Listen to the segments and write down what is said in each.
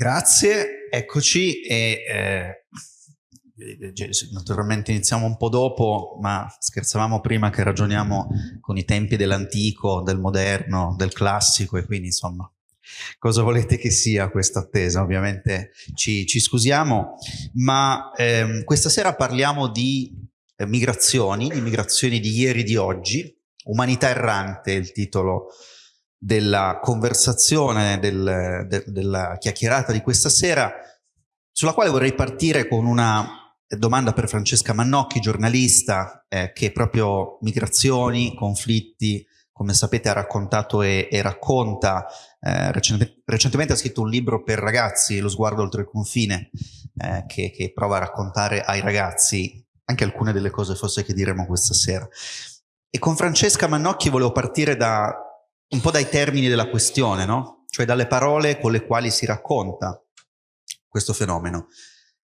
Grazie, eccoci e eh, naturalmente iniziamo un po' dopo, ma scherzavamo prima che ragioniamo con i tempi dell'antico, del moderno, del classico e quindi insomma cosa volete che sia questa attesa? Ovviamente ci, ci scusiamo, ma ehm, questa sera parliamo di eh, migrazioni, di migrazioni di ieri e di oggi, Umanità errante è il titolo della conversazione, del, de, della chiacchierata di questa sera, sulla quale vorrei partire con una domanda per Francesca Mannocchi, giornalista, eh, che proprio migrazioni, conflitti, come sapete ha raccontato e, e racconta, eh, recentemente, recentemente, ha scritto un libro per ragazzi, Lo sguardo oltre il confine, eh, che, che prova a raccontare ai ragazzi anche alcune delle cose forse che diremo questa sera. E con Francesca Mannocchi volevo partire da un po' dai termini della questione, no? Cioè dalle parole con le quali si racconta questo fenomeno.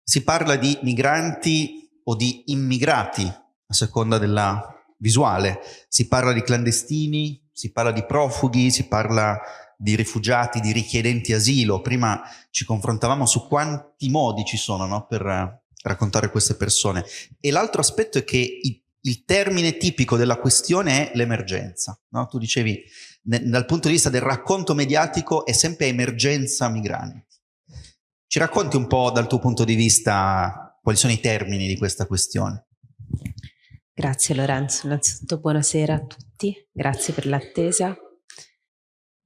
Si parla di migranti o di immigrati, a seconda della visuale. Si parla di clandestini, si parla di profughi, si parla di rifugiati, di richiedenti asilo. Prima ci confrontavamo su quanti modi ci sono no, per raccontare queste persone. E l'altro aspetto è che il termine tipico della questione è l'emergenza. No? Tu dicevi dal punto di vista del racconto mediatico è sempre emergenza migranti. Ci racconti un po' dal tuo punto di vista quali sono i termini di questa questione? Grazie Lorenzo, innanzitutto buonasera a tutti, grazie per l'attesa.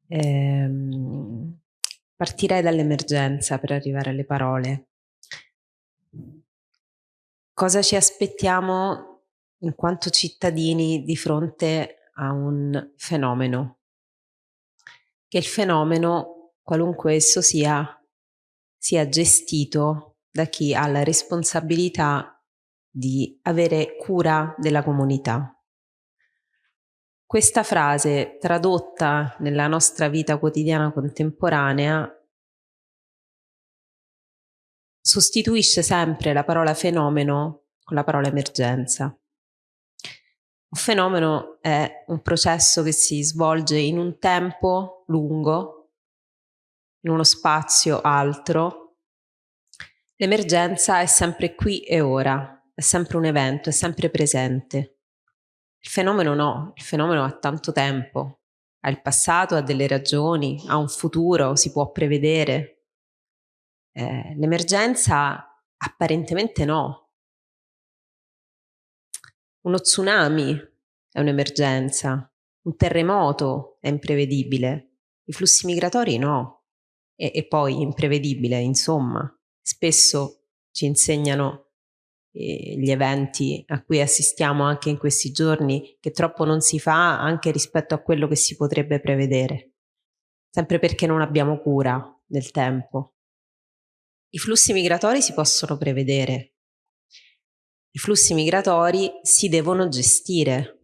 Ehm, partirei dall'emergenza per arrivare alle parole. Cosa ci aspettiamo in quanto cittadini di fronte a un fenomeno che il fenomeno, qualunque esso sia, sia gestito da chi ha la responsabilità di avere cura della comunità. Questa frase, tradotta nella nostra vita quotidiana contemporanea, sostituisce sempre la parola fenomeno con la parola emergenza. Un fenomeno è un processo che si svolge in un tempo lungo, in uno spazio altro. L'emergenza è sempre qui e ora, è sempre un evento, è sempre presente. Il fenomeno no, il fenomeno ha tanto tempo, ha il passato, ha delle ragioni, ha un futuro, si può prevedere. Eh, l'emergenza apparentemente no, uno tsunami è un'emergenza, un terremoto è imprevedibile, i flussi migratori no, e, e poi imprevedibile, insomma. Spesso ci insegnano eh, gli eventi a cui assistiamo anche in questi giorni che troppo non si fa anche rispetto a quello che si potrebbe prevedere, sempre perché non abbiamo cura del tempo. I flussi migratori si possono prevedere, i flussi migratori si devono gestire.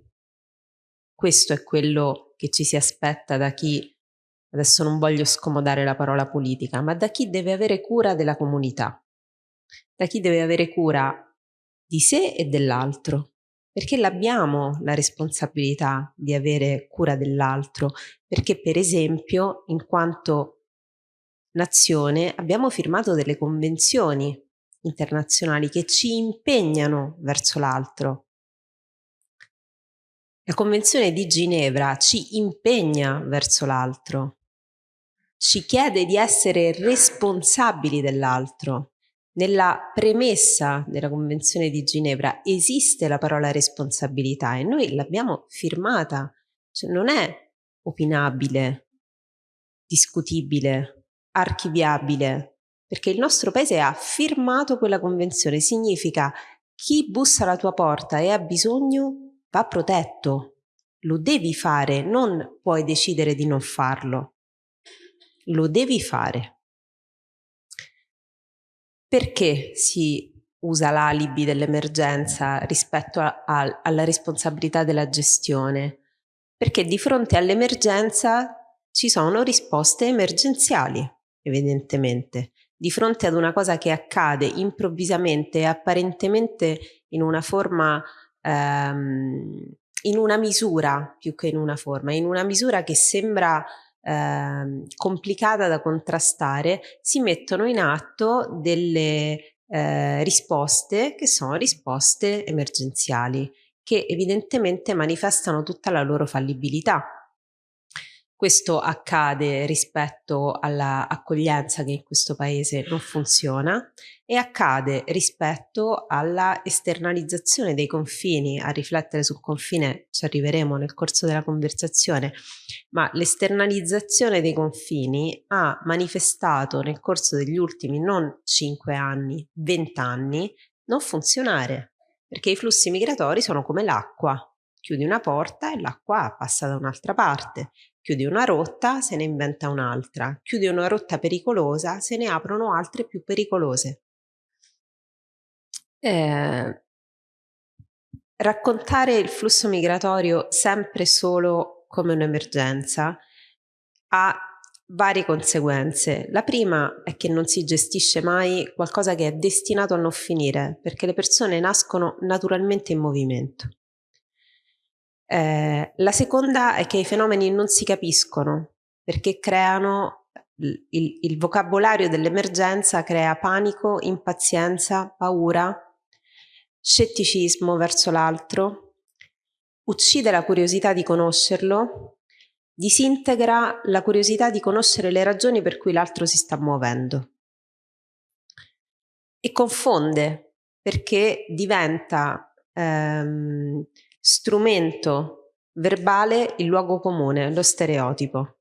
Questo è quello che ci si aspetta da chi, adesso non voglio scomodare la parola politica, ma da chi deve avere cura della comunità, da chi deve avere cura di sé e dell'altro, perché l'abbiamo la responsabilità di avere cura dell'altro, perché per esempio in quanto nazione abbiamo firmato delle convenzioni internazionali che ci impegnano verso l'altro. La Convenzione di Ginevra ci impegna verso l'altro, ci chiede di essere responsabili dell'altro. Nella premessa della Convenzione di Ginevra esiste la parola responsabilità e noi l'abbiamo firmata, cioè non è opinabile, discutibile, archiviabile, perché il nostro paese ha firmato quella convenzione, significa chi bussa alla tua porta e ha bisogno va protetto, lo devi fare, non puoi decidere di non farlo, lo devi fare. Perché si usa l'alibi dell'emergenza rispetto a, a, alla responsabilità della gestione? Perché di fronte all'emergenza ci sono risposte emergenziali, evidentemente di fronte ad una cosa che accade improvvisamente e apparentemente in una forma, ehm, in una misura più che in una forma, in una misura che sembra eh, complicata da contrastare, si mettono in atto delle eh, risposte che sono risposte emergenziali, che evidentemente manifestano tutta la loro fallibilità questo accade rispetto all'accoglienza che in questo paese non funziona e accade rispetto alla esternalizzazione dei confini. A riflettere sul confine ci arriveremo nel corso della conversazione, ma l'esternalizzazione dei confini ha manifestato nel corso degli ultimi non 5 anni, 20 anni, non funzionare, perché i flussi migratori sono come l'acqua. Chiudi una porta e l'acqua passa da un'altra parte Chiudi una rotta, se ne inventa un'altra. Chiudi una rotta pericolosa, se ne aprono altre più pericolose. Eh, raccontare il flusso migratorio sempre solo come un'emergenza ha varie conseguenze. La prima è che non si gestisce mai qualcosa che è destinato a non finire, perché le persone nascono naturalmente in movimento. Eh, la seconda è che i fenomeni non si capiscono perché creano il, il, vocabolario dell'emergenza crea panico, impazienza, paura, scetticismo verso l'altro, uccide la curiosità di conoscerlo, disintegra la curiosità di conoscere le ragioni per cui l'altro si sta muovendo. E confonde perché diventa ehm, strumento verbale il luogo comune, lo stereotipo.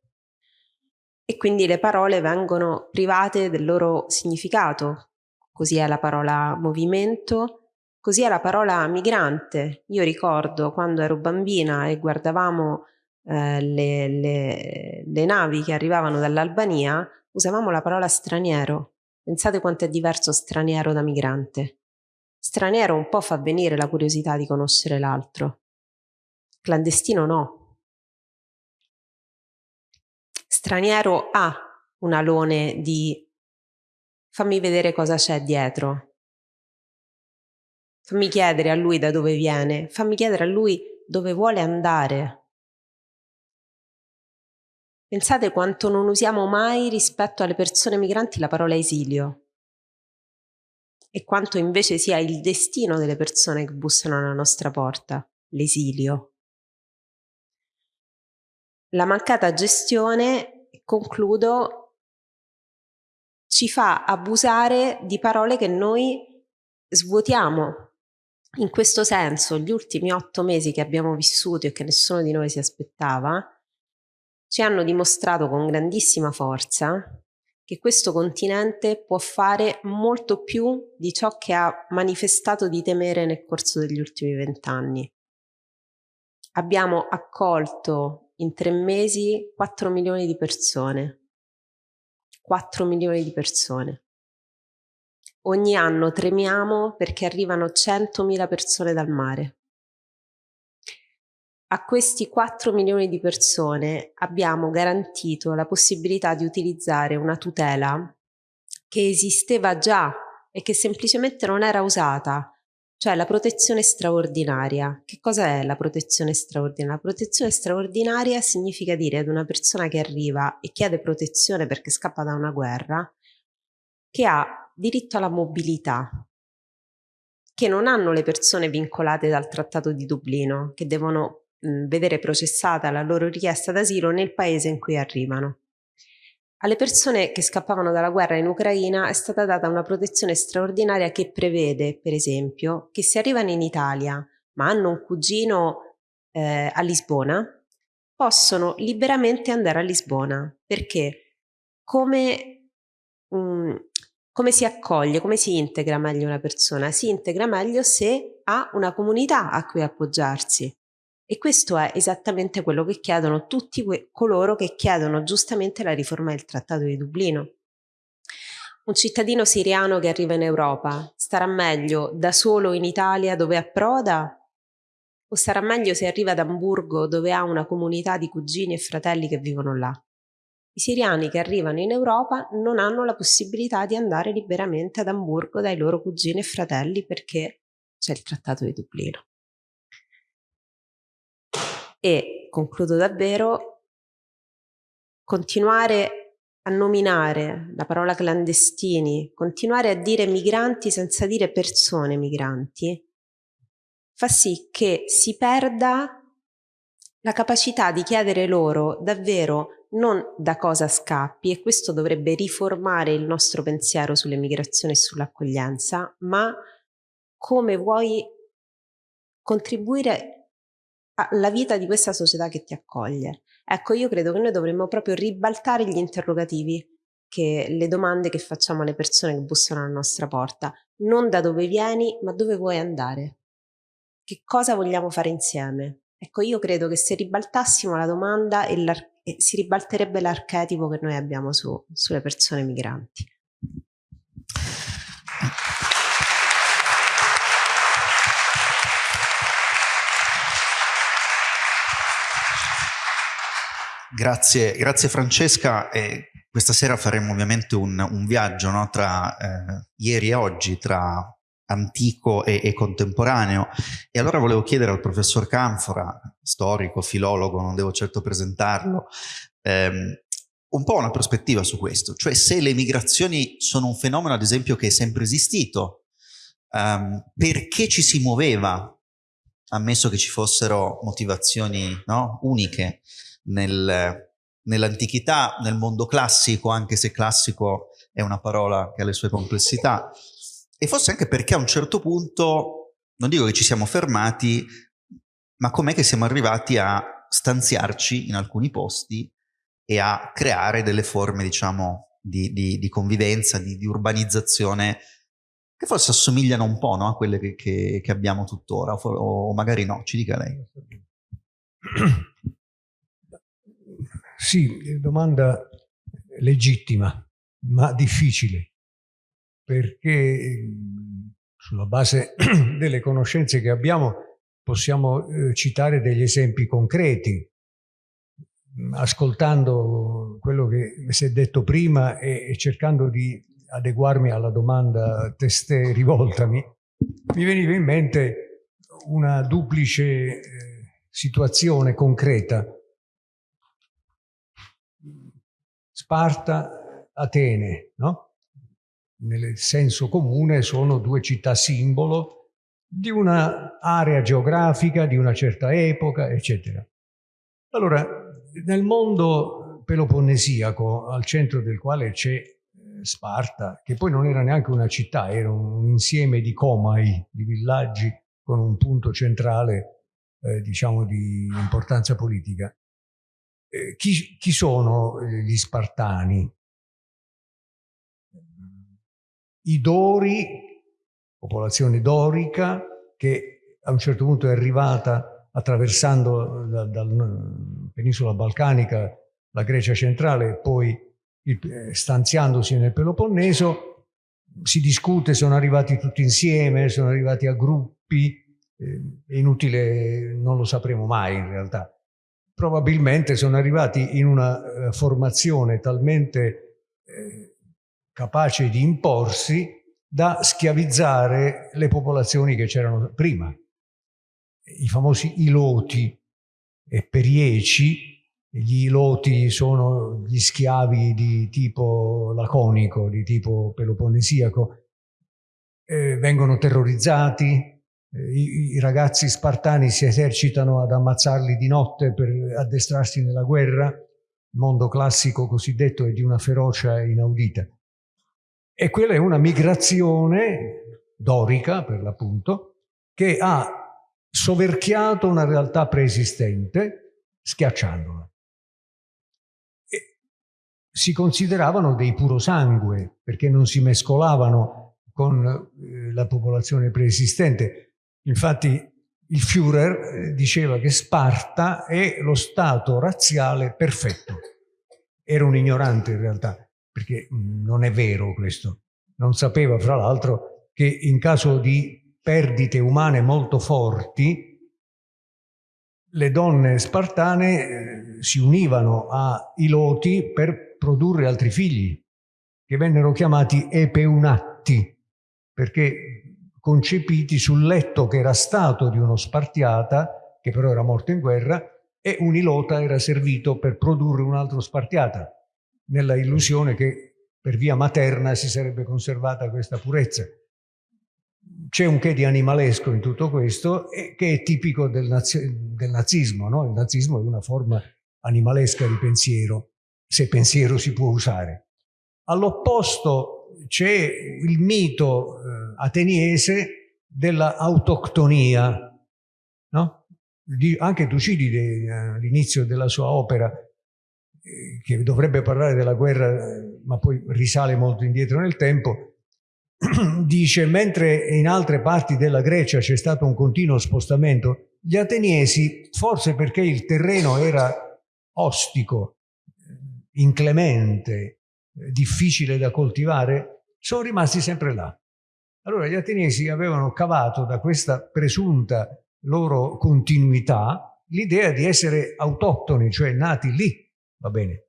E quindi le parole vengono private del loro significato. Così è la parola movimento, così è la parola migrante. Io ricordo quando ero bambina e guardavamo eh, le, le, le navi che arrivavano dall'Albania, usavamo la parola straniero. Pensate quanto è diverso straniero da migrante. Straniero un po' fa venire la curiosità di conoscere l'altro. Clandestino no. Straniero ha un alone di fammi vedere cosa c'è dietro. Fammi chiedere a lui da dove viene, fammi chiedere a lui dove vuole andare. Pensate quanto non usiamo mai rispetto alle persone migranti la parola esilio e quanto invece sia il destino delle persone che bussano alla nostra porta, l'esilio. La mancata gestione, concludo, ci fa abusare di parole che noi svuotiamo. In questo senso, gli ultimi otto mesi che abbiamo vissuto e che nessuno di noi si aspettava, ci hanno dimostrato con grandissima forza che questo continente può fare molto più di ciò che ha manifestato di temere nel corso degli ultimi vent'anni. Abbiamo accolto in tre mesi 4 milioni di persone. 4 milioni di persone. Ogni anno tremiamo perché arrivano 100.000 persone dal mare a questi 4 milioni di persone abbiamo garantito la possibilità di utilizzare una tutela che esisteva già e che semplicemente non era usata, cioè la protezione straordinaria. Che cosa è la protezione straordinaria? La protezione straordinaria significa dire ad una persona che arriva e chiede protezione perché scappa da una guerra, che ha diritto alla mobilità, che non hanno le persone vincolate dal Trattato di Dublino, che devono vedere processata la loro richiesta d'asilo nel paese in cui arrivano. Alle persone che scappavano dalla guerra in Ucraina è stata data una protezione straordinaria che prevede, per esempio, che se arrivano in Italia ma hanno un cugino eh, a Lisbona, possono liberamente andare a Lisbona perché come, um, come si accoglie, come si integra meglio una persona? Si integra meglio se ha una comunità a cui appoggiarsi. E questo è esattamente quello che chiedono tutti coloro che chiedono giustamente la riforma del Trattato di Dublino. Un cittadino siriano che arriva in Europa starà meglio da solo in Italia dove approda o sarà meglio se arriva ad Amburgo dove ha una comunità di cugini e fratelli che vivono là? I siriani che arrivano in Europa non hanno la possibilità di andare liberamente ad Amburgo dai loro cugini e fratelli perché c'è il Trattato di Dublino. E concludo davvero, continuare a nominare la parola clandestini, continuare a dire migranti senza dire persone migranti, fa sì che si perda la capacità di chiedere loro davvero non da cosa scappi e questo dovrebbe riformare il nostro pensiero sull'emigrazione e sull'accoglienza, ma come vuoi contribuire alla vita di questa società che ti accoglie. Ecco, io credo che noi dovremmo proprio ribaltare gli interrogativi, che, le domande che facciamo alle persone che bussano alla nostra porta. Non da dove vieni, ma dove vuoi andare. Che cosa vogliamo fare insieme? Ecco, io credo che se ribaltassimo la domanda si ribalterebbe l'archetipo che noi abbiamo su, sulle persone migranti. Grazie, grazie Francesca. E questa sera faremo ovviamente un, un viaggio no, tra eh, ieri e oggi, tra antico e, e, contemporaneo. E allora volevo chiedere al professor Canfora, storico, filologo, non devo certo presentarlo, ehm, un po' una prospettiva su questo, cioè se le migrazioni sono un fenomeno ad esempio che è sempre esistito, um, perché ci si muoveva, ammesso che ci fossero motivazioni no, uniche, nel, nell'antichità, nel mondo classico, anche se classico è una parola che ha le sue complessità, e forse anche perché a un certo punto, non dico che ci siamo fermati, ma com'è che siamo arrivati a stanziarci in alcuni posti e a creare delle forme, diciamo, di, di, di convivenza, di, di, urbanizzazione che forse assomigliano un po' no, a quelle che, che, che abbiamo tuttora, o, o magari no, ci dica lei. Sì, domanda legittima, ma difficile, perché sulla base delle conoscenze che abbiamo possiamo eh, citare degli esempi concreti. Ascoltando quello che si è detto prima e, cercando di adeguarmi alla domanda testé rivoltami, mi veniva in mente una duplice eh, situazione concreta Sparta, Atene, no? Nel senso comune sono due città simbolo di un'area geografica, di una certa epoca, eccetera. Allora, nel mondo peloponnesiaco, al centro del quale c'è eh, Sparta, che poi non era neanche una città, era un insieme di comai, di villaggi con un punto centrale, eh, diciamo, di importanza politica. Eh, chi, chi, sono eh, gli Spartani? I Dori, popolazione dorica, che a un certo punto è arrivata attraversando dalla da penisola balcanica la Grecia centrale poi il, eh, stanziandosi nel Peloponneso, si discute, sono arrivati tutti insieme, sono arrivati a gruppi, eh, è inutile, non lo sapremo mai in realtà probabilmente sono arrivati in una eh, formazione talmente eh, capace di imporsi da schiavizzare le popolazioni che c'erano prima. I famosi iloti e perieci, gli iloti sono gli schiavi di tipo laconico, di tipo peloponnesiaco, eh, vengono terrorizzati, i, i, ragazzi spartani si esercitano ad ammazzarli di notte per addestrarsi nella guerra, il mondo classico cosiddetto è di una ferocia inaudita. E quella è una migrazione dorica, per l'appunto, che ha soverchiato una realtà preesistente, schiacciandola. E si consideravano dei puro sangue, perché non si mescolavano con eh, la popolazione preesistente, Infatti il Führer eh, diceva che Sparta è lo stato razziale perfetto. Era un ignorante in realtà, perché mm, non è vero questo. Non sapeva, fra l'altro, che in caso di perdite umane molto forti, le donne spartane eh, si univano ai loti per produrre altri figli, che vennero chiamati epeunatti, perché concepiti sul letto che era stato di uno spartiata, che però era morto in guerra, e un ilota era servito per produrre un altro Spartiata, nella illusione che per via materna si sarebbe conservata questa purezza. C'è un che di animalesco in tutto questo che è tipico del, nazi del nazismo. No? Il nazismo è una forma animalesca di pensiero, se pensiero si può usare. All'opposto c'è il mito eh, ateniese dell'autoctonia. No? Anche Tucidide all'inizio della sua opera che dovrebbe parlare della guerra, ma poi risale molto indietro nel tempo, dice mentre in altre parti della Grecia c'è stato un continuo spostamento, gli ateniesi, forse perché il terreno era ostico, inclemente, difficile da coltivare, sono rimasti sempre là. Allora gli ateniesi avevano cavato da questa presunta loro continuità l'idea di essere autoctoni, cioè nati lì, va bene.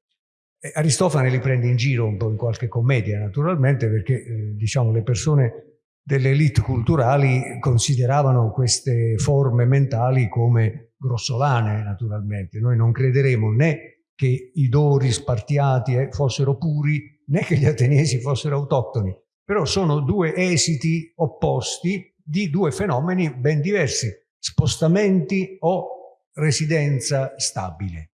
E Aristofane li prende in giro un po' in qualche commedia, naturalmente, perché eh, diciamo, le persone delle elite culturali consideravano queste forme mentali come grossolane, naturalmente. Noi non crederemo né che i dori spartiati eh, fossero puri, né che gli ateniesi fossero autoctoni. Però sono due esiti opposti di due fenomeni ben diversi, spostamenti o residenza stabile.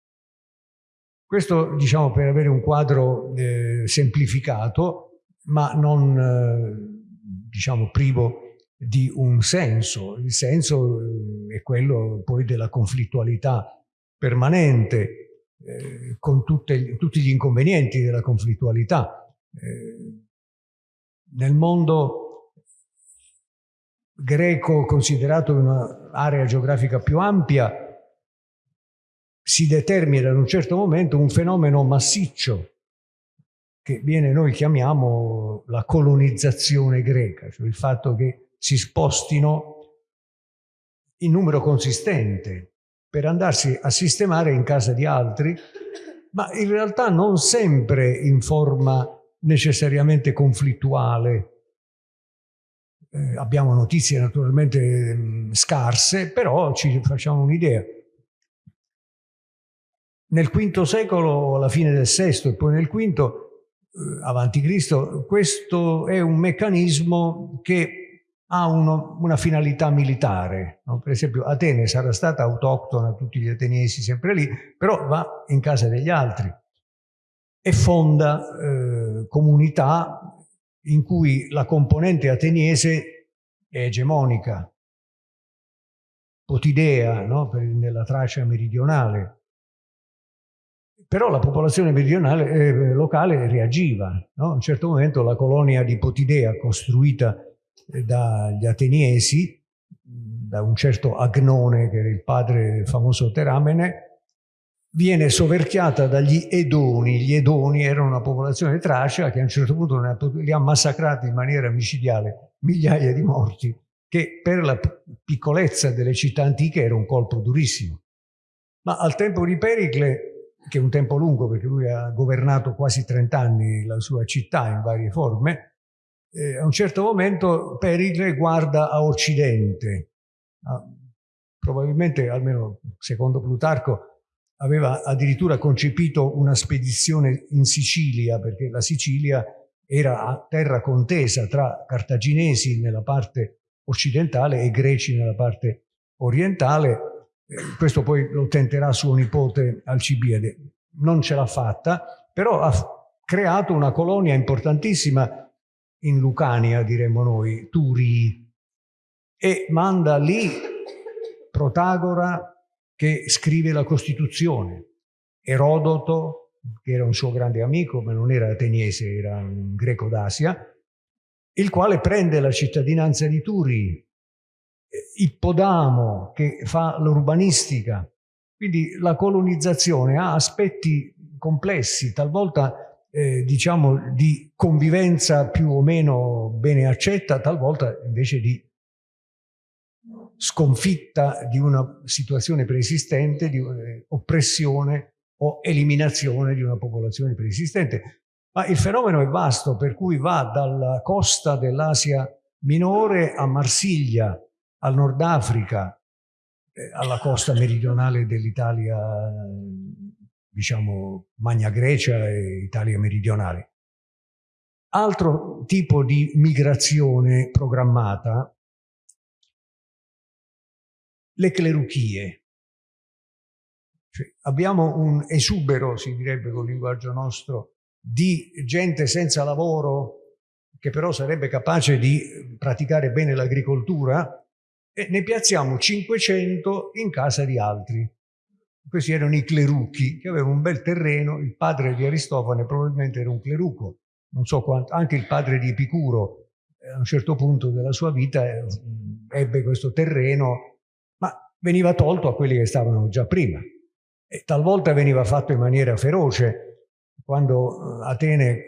Questo diciamo per avere un quadro eh, semplificato, ma non eh, diciamo privo di un senso. Il senso eh, è quello poi della conflittualità permanente, eh, con tutte, tutti gli inconvenienti della conflittualità. Nel mondo greco considerato un'area geografica più ampia, si determina in un certo momento un fenomeno massiccio che viene, noi chiamiamo la colonizzazione greca, cioè il fatto che si spostino in numero consistente per andarsi a sistemare in casa di altri, ma in realtà non sempre in forma necessariamente conflittuale. Eh, abbiamo notizie naturalmente mh, scarse, però ci facciamo un'idea. Nel V secolo, alla fine del VI e poi nel V, eh, avanti Cristo, questo è un meccanismo che ha uno, una finalità militare. No? Per esempio Atene sarà stata autoctona, tutti gli ateniesi sempre lì, però va in casa degli altri e fonda eh, comunità in cui la componente ateniese è egemonica, potidea no? nella Tracia meridionale, però la popolazione meridionale, eh, locale reagiva. No? A un certo momento la colonia di Potidea, costruita eh, dagli ateniesi, da un certo Agnone, che era il padre famoso Teramene, viene soverchiata dagli Edoni. Gli Edoni erano una popolazione tracia che a un certo punto li ha massacrati in maniera micidiale, migliaia di morti, che per la piccolezza delle città antiche era un colpo durissimo. Ma al tempo di Pericle che è un tempo lungo perché lui ha governato quasi 30 anni la sua città in varie forme, eh, a un certo momento Pericle guarda a Occidente. Ah, probabilmente, almeno secondo Plutarco, aveva addirittura concepito una spedizione in Sicilia, perché la Sicilia era a terra contesa tra cartaginesi nella parte occidentale e greci nella parte orientale, eh, questo poi lo tenterà suo nipote Alcibiade. Non ce l'ha fatta, però ha creato una colonia importantissima in Lucania, diremmo noi, Turi, e manda lì Protagora che scrive la Costituzione, Erodoto, che era un suo grande amico, ma non era ateniese, era un greco d'Asia, il quale prende la cittadinanza di Turi Ippodamo che fa l'urbanistica. Quindi la colonizzazione ha aspetti complessi, talvolta eh, diciamo di convivenza più o meno bene accetta, talvolta invece di sconfitta di una situazione preesistente, di eh, oppressione o eliminazione di una popolazione preesistente. Ma il fenomeno è vasto, per cui va dalla costa dell'Asia minore a Marsiglia, al Nord Africa, eh, alla costa meridionale dell'Italia, diciamo Magna Grecia e Italia meridionale. Altro tipo di migrazione programmata, le cleruchie. Cioè, abbiamo un esubero, si direbbe con il linguaggio nostro, di gente senza lavoro che però sarebbe capace di praticare bene l'agricoltura e ne piazziamo 500 in casa di altri. Questi erano i clerucchi che avevano un bel terreno, il padre di Aristofane probabilmente era un cleruco, non so quanto, anche il padre di Epicuro eh, a un certo punto della sua vita eh, ebbe questo terreno, veniva tolto a quelli che stavano già prima. E talvolta veniva fatto in maniera feroce, quando eh, Atene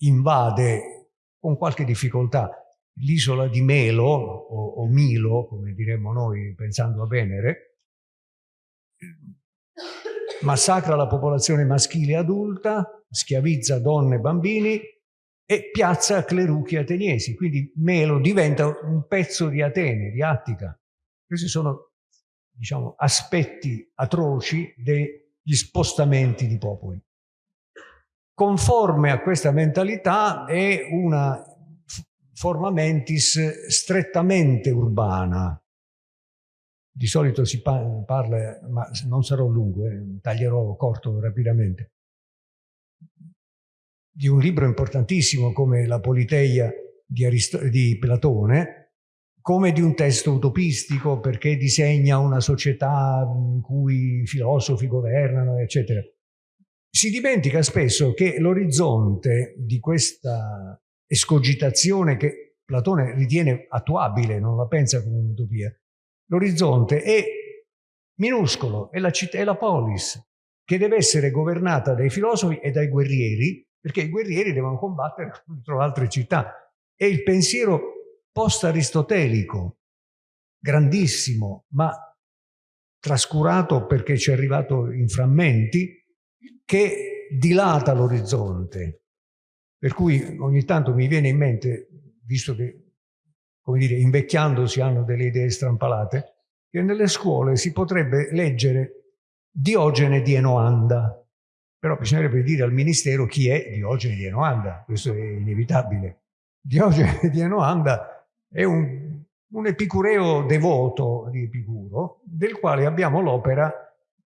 invade con qualche difficoltà l'isola di Melo, o, o, Milo, come diremmo noi pensando a Venere, massacra la popolazione maschile adulta, schiavizza donne e bambini e piazza cleruchi ateniesi. Quindi Melo diventa un pezzo di Atene, di Attica. Questi sono diciamo, aspetti atroci degli spostamenti di popoli. Conforme a questa mentalità è una forma mentis strettamente urbana. Di solito si parla, ma non sarò lungo, eh, taglierò corto rapidamente, di un libro importantissimo come La Politeia di, di Platone, come di un testo utopistico perché disegna una società in cui i filosofi governano, eccetera si dimentica spesso che l'orizzonte di questa escogitazione che Platone ritiene attuabile, non la pensa come un'utopia, l'orizzonte è minuscolo, è la è la polis, che deve essere governata dai filosofi e dai guerrieri, perché i guerrieri devono combattere contro altre città. È il pensiero post-aristotelico, grandissimo, ma trascurato perché ci è arrivato in frammenti, che dilata l'orizzonte. Per cui ogni tanto mi viene in mente, visto che, come dire, invecchiando si hanno delle idee strampalate, che nelle scuole si potrebbe leggere Diogene di Enoanda. Però bisognerebbe dire al Ministero chi è Diogene di Enoanda, questo è inevitabile. Diogene di Enoanda è un, un epicureo devoto di Epicuro, del quale abbiamo l'opera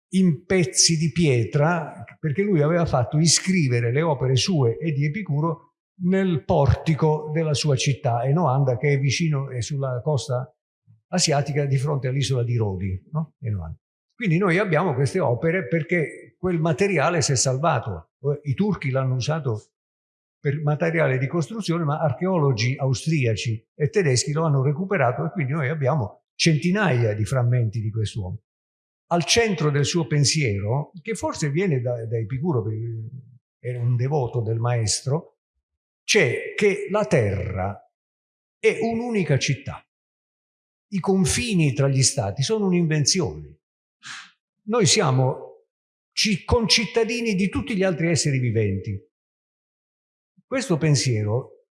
in pezzi di pietra, perché lui aveva fatto iscrivere le opere sue e di Epicuro nel portico della sua città, Enoanda, che è vicino e sulla costa asiatica di fronte all'isola di Rodi. No? Quindi noi abbiamo queste opere perché quel materiale si è salvato. I turchi l'hanno usato per materiale di costruzione, ma archeologi austriaci e tedeschi lo hanno recuperato e quindi noi abbiamo centinaia di frammenti di quest'uomo al centro del suo pensiero, che forse viene da, da Epicuro, perché era un devoto del maestro, c'è che la terra è un'unica città. I confini tra gli stati sono un'invenzione. Noi siamo concittadini di tutti gli altri esseri viventi. Questo pensiero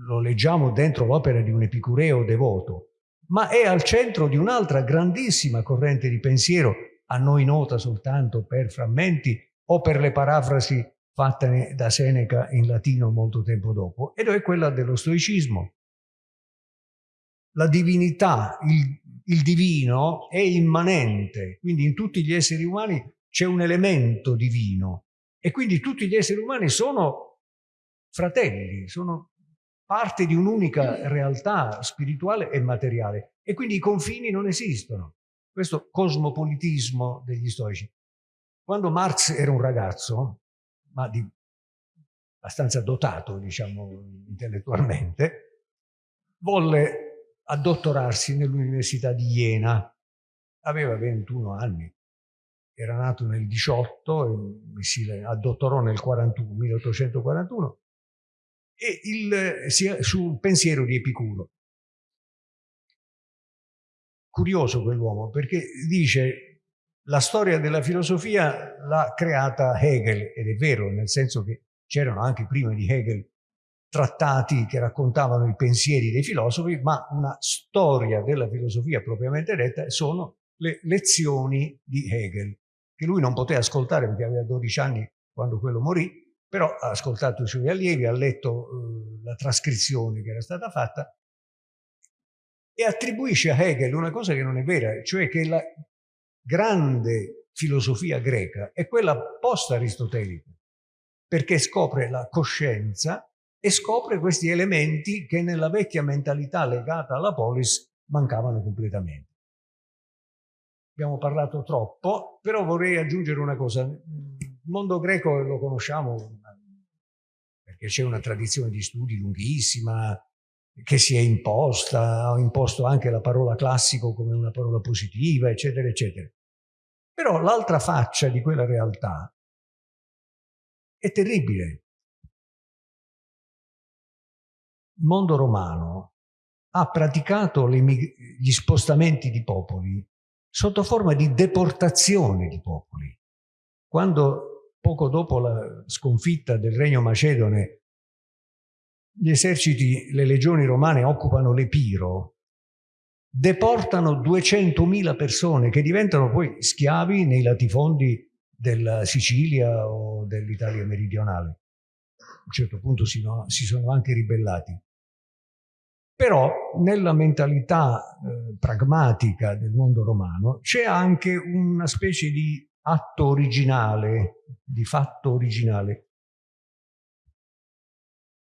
lo leggiamo dentro l'opera di un epicureo devoto, ma è al centro di un'altra grandissima corrente di pensiero, a noi nota soltanto per frammenti o per le parafrasi fatte da Seneca in latino molto tempo dopo, ed è quella dello stoicismo. La divinità, il, il divino è immanente, quindi in tutti gli esseri umani c'è un elemento divino e quindi tutti gli esseri umani sono fratelli, sono parte di un'unica realtà spirituale e materiale e quindi i confini non esistono. Questo cosmopolitismo degli stoici. Quando Marx era un ragazzo, ma di abbastanza dotato, diciamo, intellettualmente, volle addottorarsi nell'Università di Jena. Aveva 21 anni, era nato nel 18 e si addottorò nel 41, 1841 e il, sul pensiero di Epicuro. Curioso quell'uomo perché dice la storia della filosofia l'ha creata Hegel ed è vero nel senso che c'erano anche prima di Hegel trattati che raccontavano i pensieri dei filosofi, ma una storia della filosofia propriamente detta sono le lezioni di Hegel, che lui non poté ascoltare perché aveva 12 anni quando quello morì, però ha ascoltato i suoi allievi, ha letto eh, la trascrizione che era stata fatta e attribuisce a Hegel una cosa che non è vera, cioè che la grande filosofia greca è quella post-aristotelica, perché scopre la coscienza e scopre questi elementi che nella vecchia mentalità legata alla polis mancavano completamente. Abbiamo parlato troppo, però vorrei aggiungere una cosa. Il mondo greco lo conosciamo c'è una tradizione di studi lunghissima, che si è imposta, ha imposto anche la parola classico come una parola positiva, eccetera, eccetera. Però l'altra faccia di quella realtà è terribile. Il mondo romano ha praticato gli spostamenti di popoli sotto forma di deportazione di popoli. Quando poco dopo la sconfitta del regno macedone gli eserciti, le legioni romane occupano l'Epiro, deportano 200.000 persone che diventano poi schiavi nei latifondi della Sicilia o dell'Italia meridionale. A un certo punto si, no, si sono anche ribellati. Però nella mentalità eh, pragmatica del mondo romano c'è anche una specie di atto originale, di fatto originale,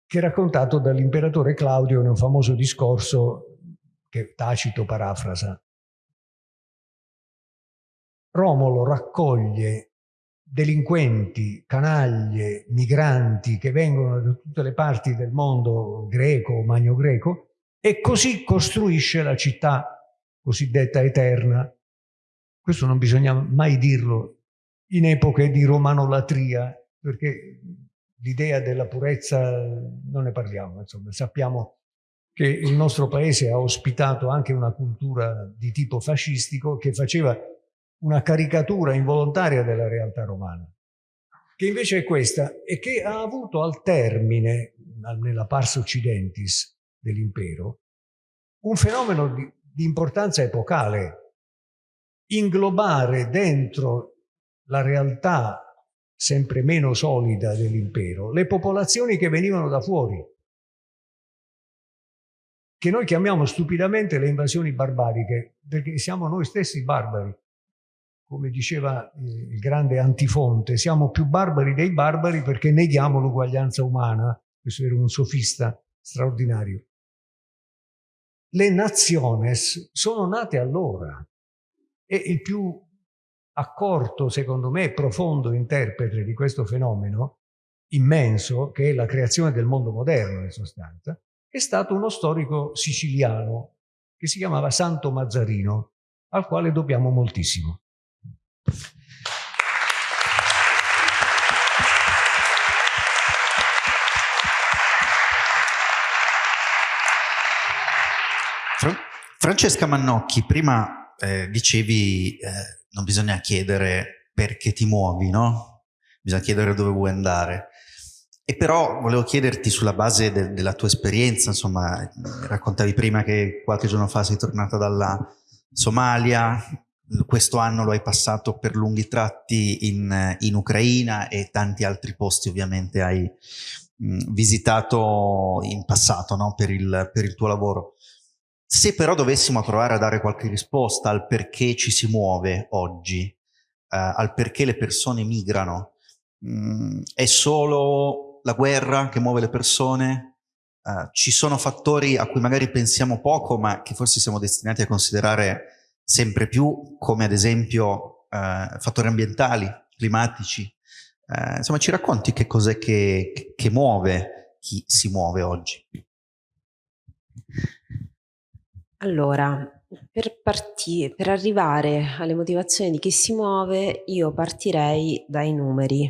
che è raccontato dall'imperatore Claudio in un famoso discorso che Tacito parafrasa. Romolo raccoglie delinquenti, canaglie, migranti che vengono da tutte le parti del mondo greco magno greco e così costruisce la città cosiddetta eterna. Questo non bisogna mai dirlo in epoche di romanolatria, perché l'idea della purezza non ne parliamo, insomma, sappiamo che il nostro paese ha ospitato anche una cultura di tipo fascistico che faceva una caricatura involontaria della realtà romana, che invece è questa e che ha avuto al termine, nella pars occidentis dell'impero, un fenomeno di, di importanza epocale, inglobare dentro la realtà sempre meno solida dell'impero, le popolazioni che venivano da fuori, che noi chiamiamo stupidamente le invasioni barbariche, perché siamo noi stessi barbari. Come diceva il grande Antifonte, siamo più barbari dei barbari perché neghiamo l'uguaglianza umana. Questo era un sofista straordinario. Le naziones sono nate allora e il più accorto, secondo me, profondo interprete di questo fenomeno immenso, che è la creazione del mondo moderno in sostanza, è stato uno storico siciliano che si chiamava Santo Mazzarino, al quale dobbiamo moltissimo. Francesca Mannocchi, prima eh, dicevi eh, non bisogna chiedere perché ti muovi, no? Bisogna chiedere dove vuoi andare. E però volevo chiederti sulla base de della tua esperienza, insomma, raccontavi prima che qualche giorno fa sei tornata dalla Somalia, questo anno lo hai passato per lunghi tratti in, in Ucraina e tanti altri posti ovviamente hai mh, visitato in passato no? per, il, per il tuo lavoro. Se però dovessimo provare a dare qualche risposta al perché ci si muove oggi, eh, al perché le persone migrano, mh, mm, è solo la guerra che muove le persone? Eh, ci sono fattori a cui magari pensiamo poco, ma che forse siamo destinati a considerare sempre più, come ad esempio eh, fattori ambientali, climatici. Eh, insomma, ci racconti che cos'è che, che muove chi si muove oggi? Allora, per parti per arrivare alle motivazioni di chi si muove, io partirei dai numeri,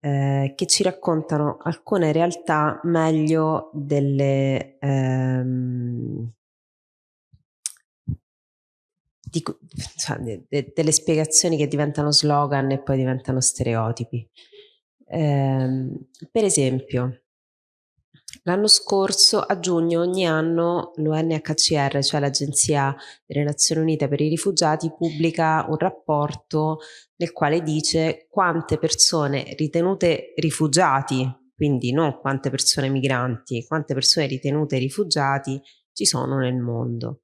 ehm, che ci raccontano alcune realtà meglio delle ehm dico cioè de de delle spiegazioni che diventano slogan e poi diventano stereotipi. Ehm, per esempio L'anno scorso, a giugno, ogni anno l'UNHCR, cioè l'Agenzia delle Nazioni Unite per i Rifugiati, pubblica un rapporto nel quale dice quante persone ritenute rifugiati, quindi non quante persone migranti, quante persone ritenute rifugiati ci sono nel mondo.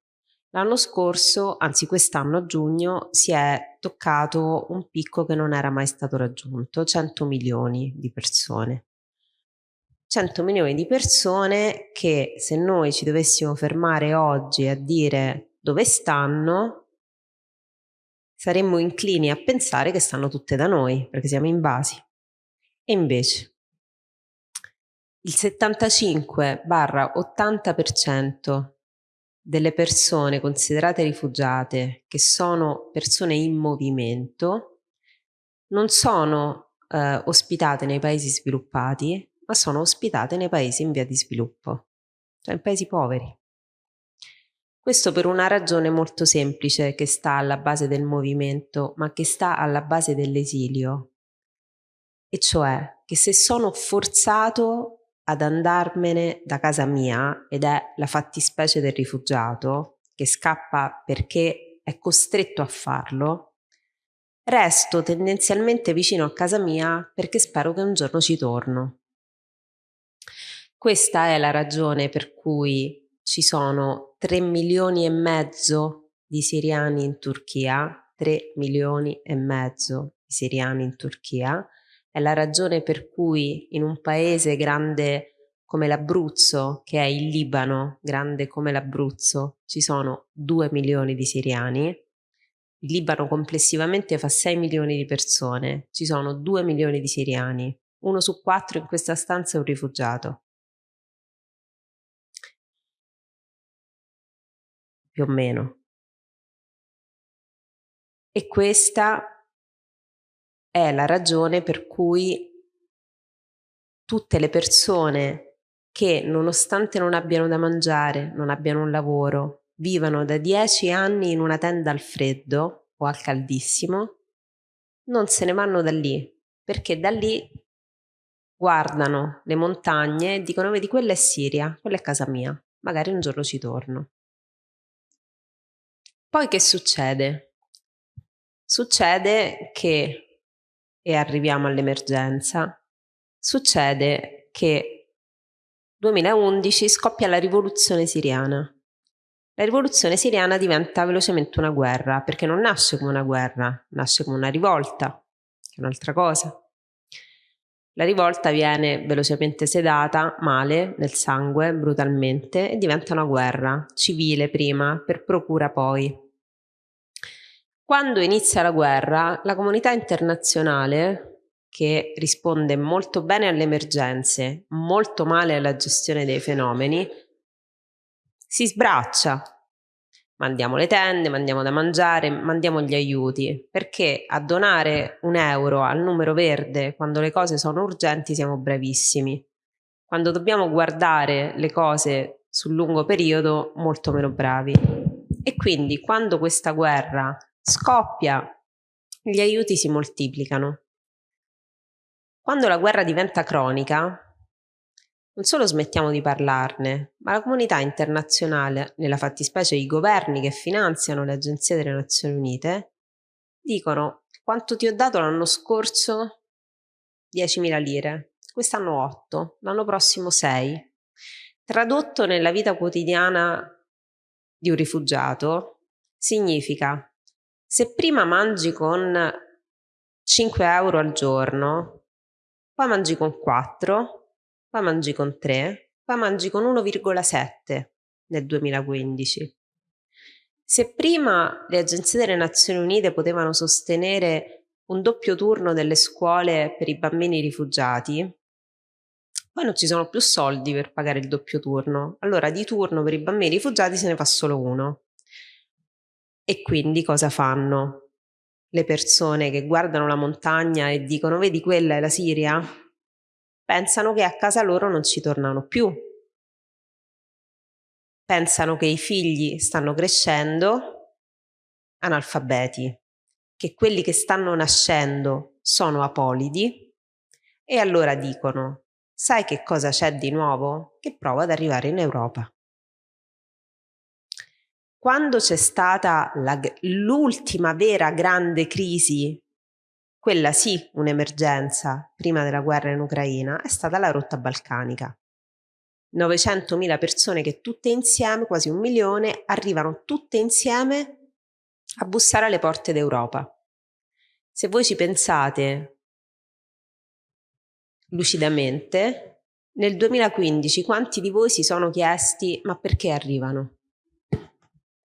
L'anno scorso, anzi quest'anno a giugno, si è toccato un picco che non era mai stato raggiunto, 100 milioni di persone. 100 milioni di persone che se noi ci dovessimo fermare oggi a dire dove stanno, saremmo inclini a pensare che stanno tutte da noi, perché siamo invasi. E invece il 75-80% delle persone considerate rifugiate, che sono persone in movimento, non sono eh, ospitate nei paesi sviluppati, ma sono ospitate nei paesi in via di sviluppo, cioè in paesi poveri. Questo per una ragione molto semplice che sta alla base del movimento, ma che sta alla base dell'esilio, e cioè che se sono forzato ad andarmene da casa mia, ed è la fattispecie del rifugiato, che scappa perché è costretto a farlo, resto tendenzialmente vicino a casa mia perché spero che un giorno ci torno. Questa è la ragione per cui ci sono 3 milioni e mezzo di siriani in Turchia, 3 milioni e mezzo di siriani in Turchia, è la ragione per cui in un paese grande come l'Abruzzo, che è il Libano, grande come l'Abruzzo, ci sono 2 milioni di siriani. Il Libano complessivamente fa 6 milioni di persone, ci sono 2 milioni di siriani. Uno su quattro in questa stanza è un rifugiato. Più o meno. E questa è la ragione per cui tutte le persone che nonostante non abbiano da mangiare, non abbiano un lavoro, vivano da dieci anni in una tenda al freddo o al caldissimo, non se ne vanno da lì, perché da lì guardano le montagne e dicono vedi quella è Siria, quella è casa mia, magari un giorno ci torno. Poi che succede? Succede che, e arriviamo all'emergenza, succede che 2011 scoppia la rivoluzione siriana. La rivoluzione siriana diventa velocemente una guerra, perché non nasce come una guerra, nasce come una rivolta, che è un'altra cosa. La rivolta viene velocemente sedata, male, nel sangue, brutalmente, e diventa una guerra, civile prima, per procura poi. Quando inizia la guerra, la comunità internazionale, che risponde molto bene alle emergenze, molto male alla gestione dei fenomeni, si sbraccia. Mandiamo le tende, mandiamo da mangiare, mandiamo gli aiuti, perché a donare un euro al numero verde quando le cose sono urgenti siamo bravissimi. Quando dobbiamo guardare le cose sul lungo periodo, molto meno bravi. E quindi quando questa guerra scoppia, gli aiuti si moltiplicano. Quando la guerra diventa cronica, non solo smettiamo di parlarne, ma la comunità internazionale, nella fattispecie i governi che finanziano le agenzie delle Nazioni Unite, dicono quanto ti ho dato l'anno scorso? 10.000 lire, quest'anno 8, l'anno prossimo 6. Tradotto nella vita quotidiana di un rifugiato, significa se prima mangi con 5 euro al giorno, poi mangi con 4, poi mangi con 3, poi mangi con 1,7 nel 2015. Se prima le agenzie delle Nazioni Unite potevano sostenere un doppio turno delle scuole per i bambini rifugiati, poi non ci sono più soldi per pagare il doppio turno. Allora di turno per i bambini rifugiati se ne fa solo uno. E quindi cosa fanno? Le persone che guardano la montagna e dicono vedi quella è la Siria? Pensano che a casa loro non ci tornano più. Pensano che i figli stanno crescendo analfabeti, che quelli che stanno nascendo sono apolidi e allora dicono sai che cosa c'è di nuovo? Che prova ad arrivare in Europa. Quando c'è stata l'ultima vera grande crisi, quella sì un'emergenza prima della guerra in Ucraina, è stata la rotta balcanica. 900.000 persone che tutte insieme, quasi un milione, arrivano tutte insieme a bussare alle porte d'Europa. Se voi ci pensate lucidamente, nel 2015 quanti di voi si sono chiesti ma perché arrivano?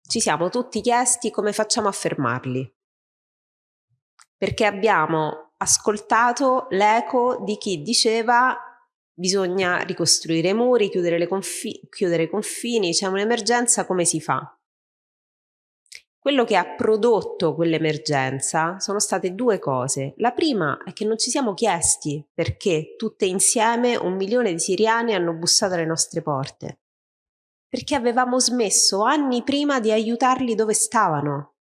Ci siamo tutti chiesti come facciamo a fermarli. Perché abbiamo ascoltato l'eco di chi diceva bisogna ricostruire i muri, chiudere, confi- chiudere i confini, c'è un'emergenza, come si fa? Quello che ha prodotto quell'emergenza sono state due cose. La prima è che non ci siamo chiesti perché tutte insieme un milione di siriani hanno bussato alle nostre porte. Perché avevamo smesso anni prima di aiutarli dove stavano,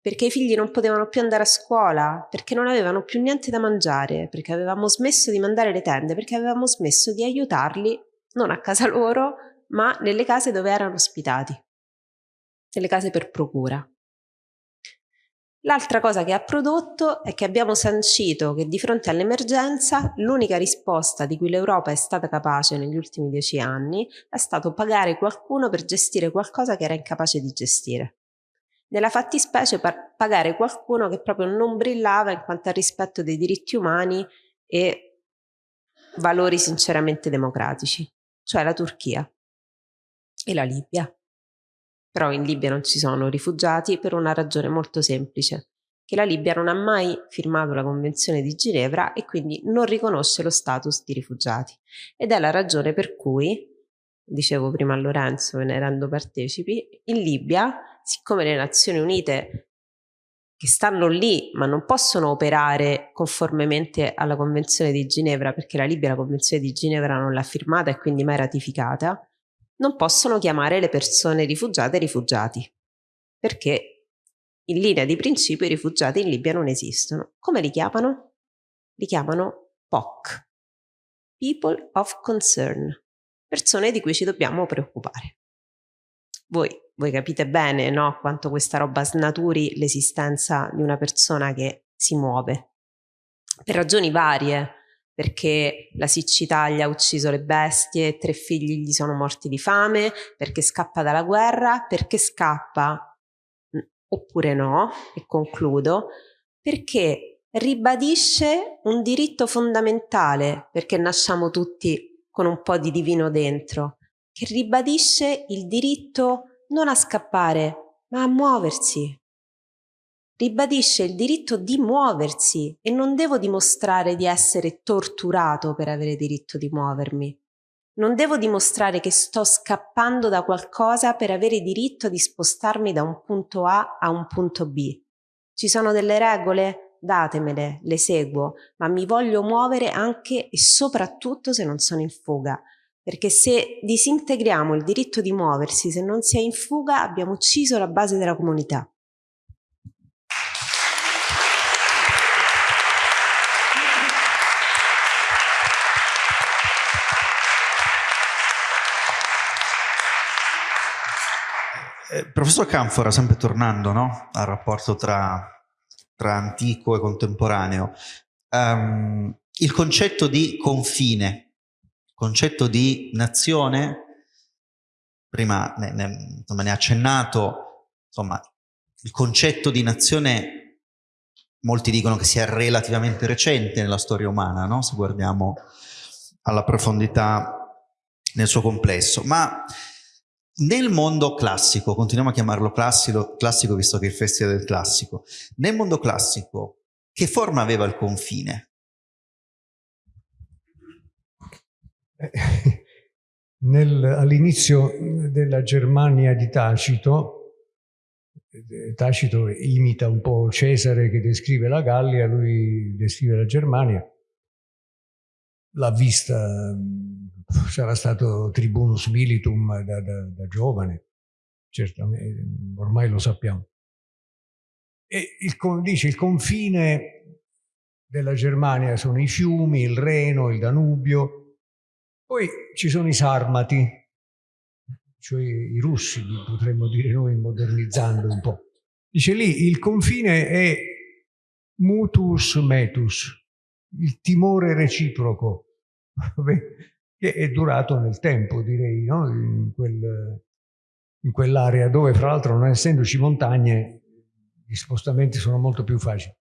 perché i figli non potevano più andare a scuola, perché non avevano più niente da mangiare, perché avevamo smesso di mandare le tende, perché avevamo smesso di aiutarli non a casa loro, ma nelle case dove erano ospitati, nelle case per procura. L'altra cosa che ha prodotto è che abbiamo sancito che di fronte all'emergenza l'unica risposta di cui l'Europa è stata capace negli ultimi dieci anni è stato pagare qualcuno per gestire qualcosa che era incapace di gestire nella fattispecie per pagare qualcuno che proprio non brillava in quanto al rispetto dei diritti umani e valori sinceramente democratici, cioè la Turchia e la Libia. Però in Libia non ci sono rifugiati per una ragione molto semplice, che la Libia non ha mai firmato la Convenzione di Ginevra e quindi non riconosce lo status di rifugiati. Ed è la ragione per cui, dicevo prima a Lorenzo, ve ne rendo partecipi, in Libia siccome le Nazioni Unite che stanno lì ma non possono operare conformemente alla Convenzione di Ginevra perché la Libia la Convenzione di Ginevra non l'ha firmata e quindi mai ratificata, non possono chiamare le persone rifugiate rifugiati perché in linea di principio i rifugiati in Libia non esistono. Come li chiamano? Li chiamano POC, People of Concern, persone di cui ci dobbiamo preoccupare. Voi voi capite bene no? quanto questa roba snaturi l'esistenza di una persona che si muove. Per ragioni varie, perché la siccità gli ha ucciso le bestie, tre figli gli sono morti di fame, perché scappa dalla guerra, perché scappa, oppure no, e concludo, perché ribadisce un diritto fondamentale, perché nasciamo tutti con un po' di divino dentro, che ribadisce il diritto non a scappare, ma a muoversi. Ribadisce il diritto di muoversi e non devo dimostrare di essere torturato per avere diritto di muovermi. Non devo dimostrare che sto scappando da qualcosa per avere diritto di spostarmi da un punto A a un punto B. Ci sono delle regole? Datemele, le seguo, ma mi voglio muovere anche e soprattutto se non sono in fuga, perché se disintegriamo il diritto di muoversi, se non si è in fuga, abbiamo ucciso la base della comunità. Eh, professor Canfora, sempre tornando no? al rapporto tra, tra, antico e contemporaneo, um, il concetto di confine concetto di nazione, prima ne, ne, insomma, ne ha accennato, insomma, il concetto di nazione, molti dicono che sia relativamente recente nella storia umana, no? se guardiamo alla profondità nel suo complesso, ma nel mondo classico, continuiamo a chiamarlo classico, classico visto che è il festival del classico, nel mondo classico che forma aveva il confine? all'inizio della Germania di Tacito, Tacito imita un po' Cesare che descrive la Gallia, lui descrive la Germania, l'ha vista, sarà stato tribunus militum da, da, da giovane, certamente, ormai lo sappiamo. E il, dice il confine della Germania sono i fiumi, il Reno, il Danubio, poi ci sono i Sarmati, cioè i russi, potremmo dire noi modernizzando un po'. Dice lì il confine è mutus metus, il timore reciproco, che è durato nel tempo, direi, no? in, quel, in quell'area dove, fra l'altro, non essendoci montagne, gli spostamenti sono molto più facili.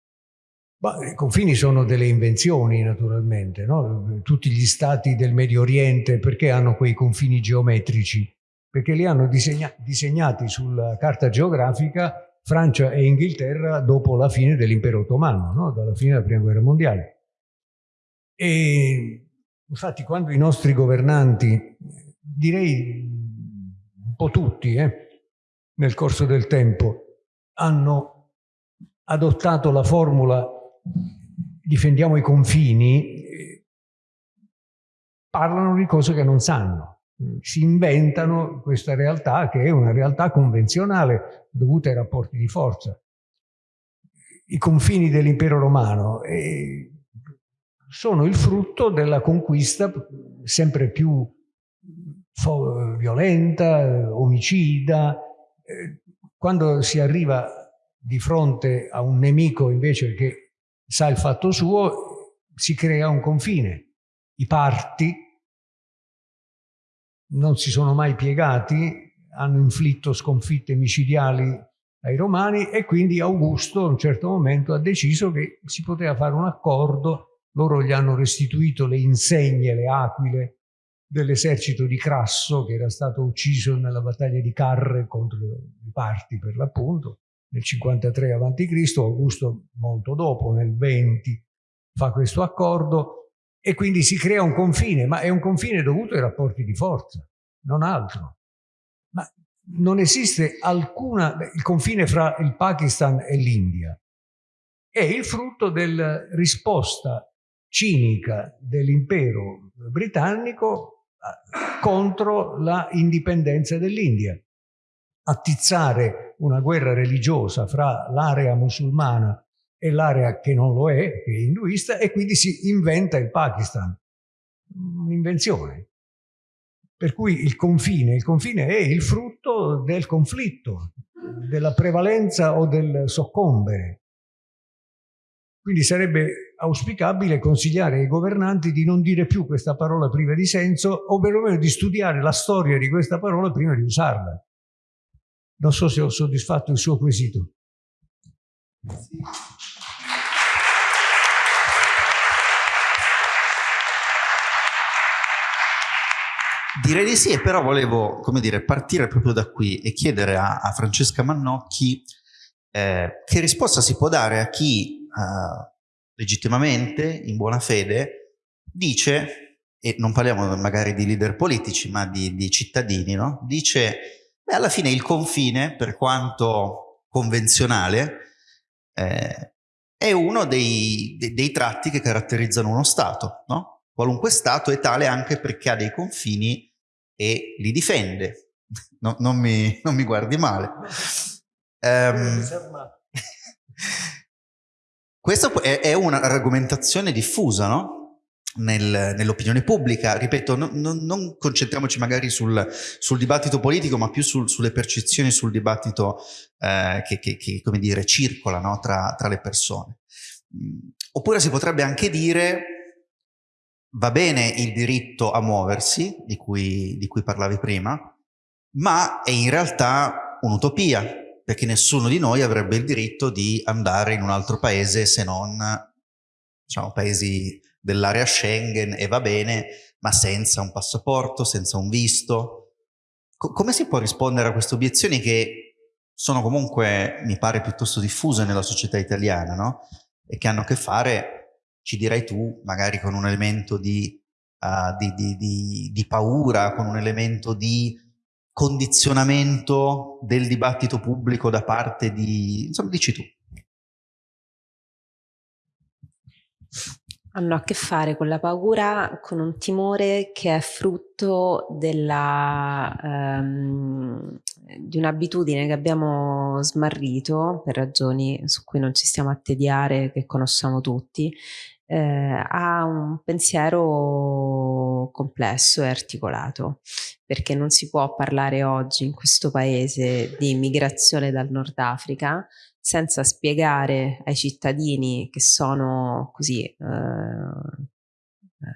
Ma I confini sono delle invenzioni, naturalmente. No? Tutti gli stati del Medio Oriente, perché hanno quei confini geometrici? Perché li hanno disegna disegnati sulla carta geografica Francia e Inghilterra dopo la fine dell'impero ottomano, no? dalla fine della prima guerra mondiale. E infatti quando i nostri governanti, direi un po' tutti, eh, nel corso del tempo, hanno adottato la formula difendiamo i confini, parlano di cose che non sanno si inventano questa realtà che è una realtà convenzionale dovuta ai rapporti di forza. I confini dell'impero romano eh, sono il frutto della conquista sempre più violenta, omicida. Eh, quando si arriva di fronte a un nemico invece che sa il fatto suo, si crea un confine. I parti non si sono mai piegati, hanno inflitto sconfitte micidiali ai romani e quindi Augusto a un certo momento ha deciso che si poteva fare un accordo, loro gli hanno restituito le insegne, le aquile dell'esercito di Crasso che era stato ucciso nella battaglia di Carre contro i Parti per l'appunto, nel 53 a.C., Augusto molto dopo, nel 20, fa questo accordo e quindi si crea un confine, ma è un confine dovuto ai rapporti di forza, non altro. Ma non esiste alcuna... il confine fra il Pakistan e l'India è il frutto della risposta cinica dell'impero britannico eh, contro la indipendenza dell'India. Attizzare una guerra religiosa fra l'area musulmana e l'area che non lo è, che è induista, e quindi si inventa il Pakistan. Un'invenzione. Per cui il confine, il confine è il frutto del conflitto, della prevalenza o del soccombere. Quindi sarebbe auspicabile consigliare ai governanti di non dire più questa parola priva di senso o perlomeno di studiare la storia di questa parola prima di usarla. Non so se ho soddisfatto il suo quesito. Sì. Direi di sì, però volevo, dire, partire proprio da qui e chiedere a, a Francesca Mannocchi eh, che risposta si può dare a chi eh, legittimamente, in buona fede, dice, e non parliamo magari di leader politici, ma di, di cittadini, no? dice, beh, alla fine il confine, per quanto convenzionale, eh, è uno dei, dei, dei, tratti che caratterizzano uno Stato, no? Qualunque Stato è tale anche perché ha dei confini e li difende. No, non, mi, non, mi, guardi male. Um, questa è, è un'argomentazione diffusa, no? Nel, nell'opinione pubblica. Ripeto, no, no, non concentriamoci magari sul, sul dibattito politico, ma più sul, sulle percezioni, sul dibattito eh, che, che, che, come dire, circola no? tra, tra, le persone. Mm, oppure si potrebbe anche dire va bene il diritto a muoversi, di cui, di cui parlavi prima, ma è in realtà un'utopia, perché nessuno di noi avrebbe il diritto di andare in un altro paese se non, diciamo, paesi dell'area Schengen e va bene, ma senza un passaporto, senza un visto. Co come si può rispondere a queste obiezioni che sono comunque, mi pare, piuttosto diffuse nella società italiana, no? E che hanno a che fare ci direi tu, magari con un elemento di, uh, di, di, di, di paura, con un elemento di condizionamento del dibattito pubblico da parte di... insomma, dici tu. Hanno a che fare con la paura, con un timore che è frutto della, um, di un'abitudine che abbiamo smarrito per ragioni su cui non ci stiamo a tediare, che conosciamo tutti, eh, a un pensiero complesso e articolato, perché non si può parlare oggi in questo paese di migrazione dal Nord Africa senza spiegare ai cittadini che sono così eh,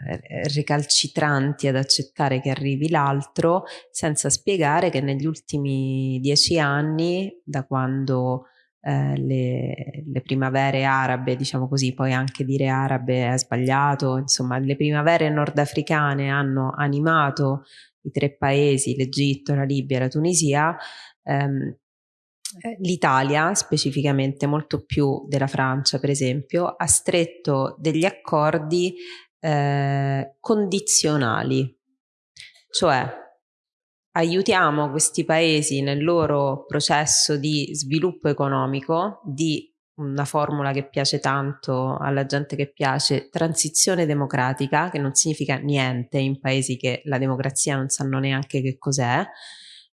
eh, recalcitranti ad accettare che arrivi l'altro, senza spiegare che negli ultimi dieci anni, da quando eh, le, le, primavere arabe, diciamo così, poi anche dire arabe è sbagliato, insomma, le primavere nordafricane hanno animato i tre paesi, l'Egitto, la Libia e la Tunisia, ehm, eh, l'Italia, specificamente molto più della Francia, per esempio, ha stretto degli accordi eh, condizionali, cioè aiutiamo questi paesi nel loro processo di sviluppo economico, di una formula che piace tanto alla gente che piace, transizione democratica, che non significa niente in paesi che la democrazia non sanno neanche che cos'è,